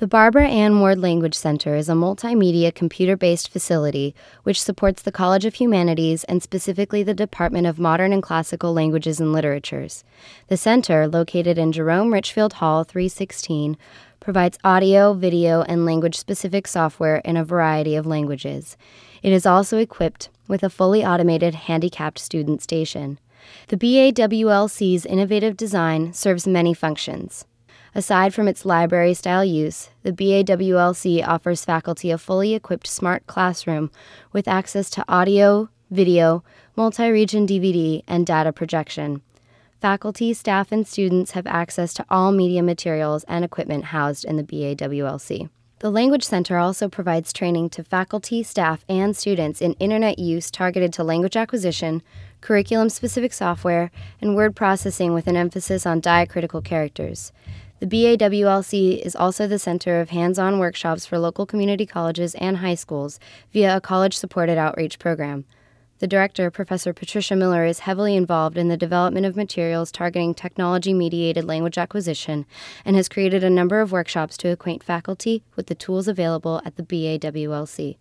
The Barbara Ann Ward Language Center is a multimedia computer based facility which supports the College of Humanities and specifically the Department of Modern and Classical Languages and Literatures. The center, located in Jerome Richfield Hall 316, provides audio, video, and language specific software in a variety of languages. It is also equipped with a fully automated handicapped student station. The BAWLC's innovative design serves many functions. Aside from its library style use, the BAWLC offers faculty a fully equipped smart classroom with access to audio, video, multi region DVD, and data projection. Faculty, staff, and students have access to all media materials and equipment housed in the BAWLC. The Language Center also provides training to faculty, staff, and students in internet use targeted to language acquisition, curriculum specific software, and word processing with an emphasis on diacritical characters. The BAWLC is also the center of hands on workshops for local community colleges and high schools via a college supported outreach program. The director, Professor Patricia Miller, is heavily involved in the development of materials targeting technology mediated language acquisition and has created a number of workshops to acquaint faculty with the tools available at the BAWLC.